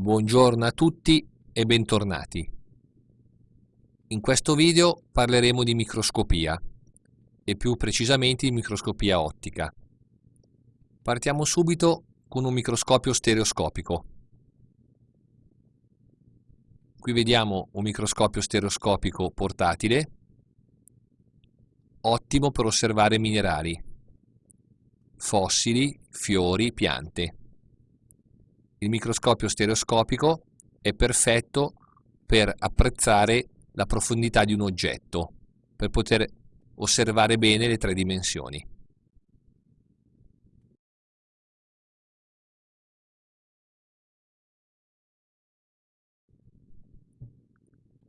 Buongiorno a tutti e bentornati. In questo video parleremo di microscopia e più precisamente di microscopia ottica. Partiamo subito con un microscopio stereoscopico. Qui vediamo un microscopio stereoscopico portatile, ottimo per osservare minerali, fossili, fiori, piante. Il microscopio stereoscopico è perfetto per apprezzare la profondità di un oggetto, per poter osservare bene le tre dimensioni.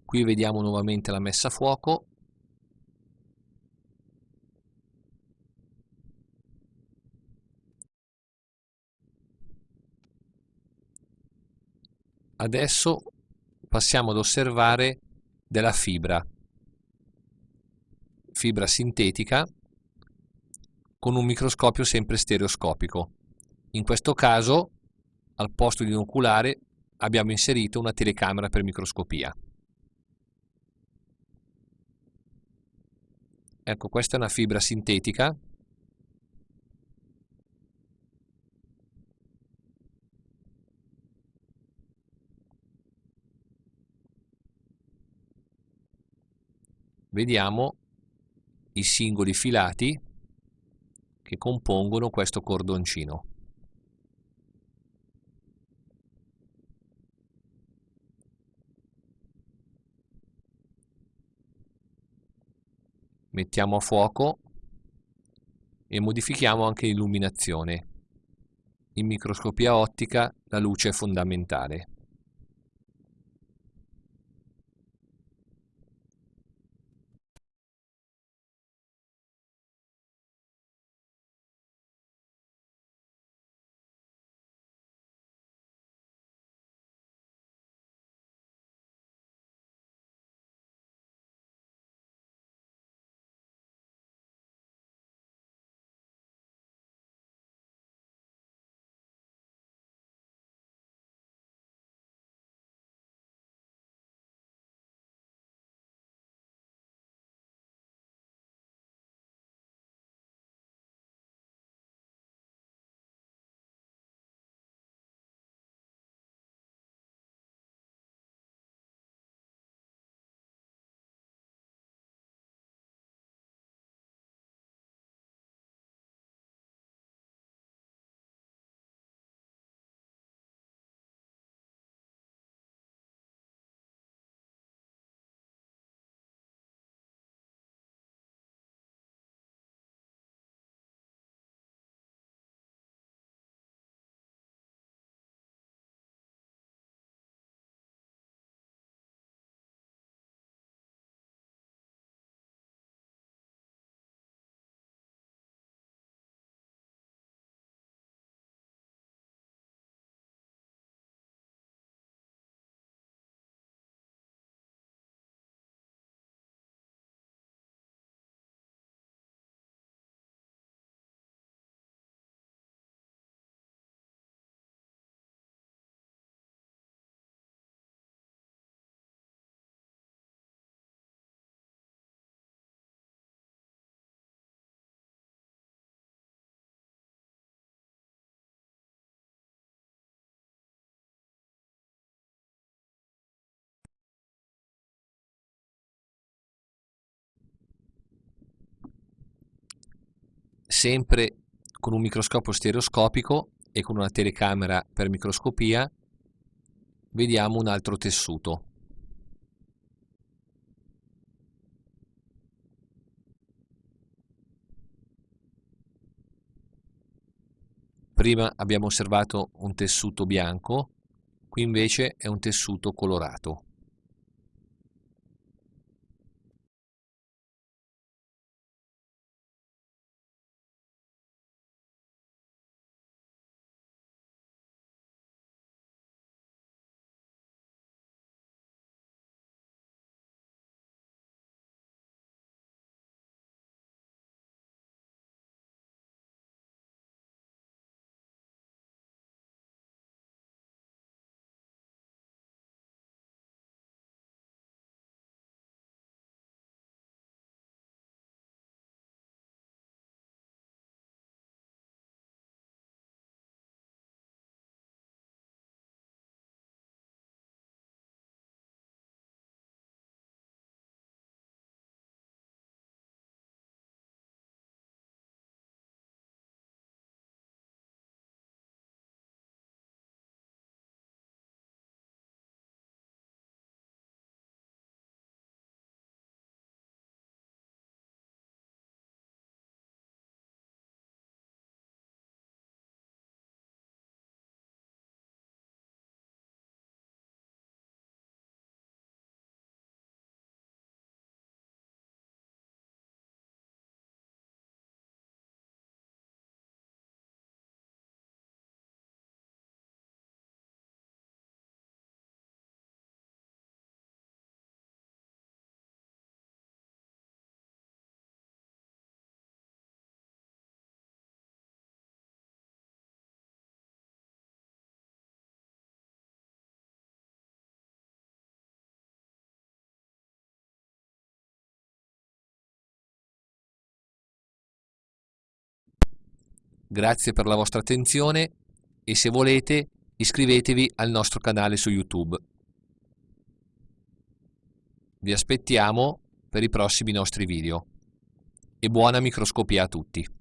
Qui vediamo nuovamente la messa a fuoco Adesso passiamo ad osservare della fibra, fibra sintetica con un microscopio sempre stereoscopico. In questo caso, al posto di un oculare, abbiamo inserito una telecamera per microscopia. Ecco, questa è una fibra sintetica vediamo i singoli filati che compongono questo cordoncino. Mettiamo a fuoco e modifichiamo anche l'illuminazione. In microscopia ottica la luce è fondamentale. Sempre con un microscopio stereoscopico e con una telecamera per microscopia vediamo un altro tessuto. Prima abbiamo osservato un tessuto bianco, qui invece è un tessuto colorato. Grazie per la vostra attenzione e se volete iscrivetevi al nostro canale su YouTube. Vi aspettiamo per i prossimi nostri video e buona microscopia a tutti!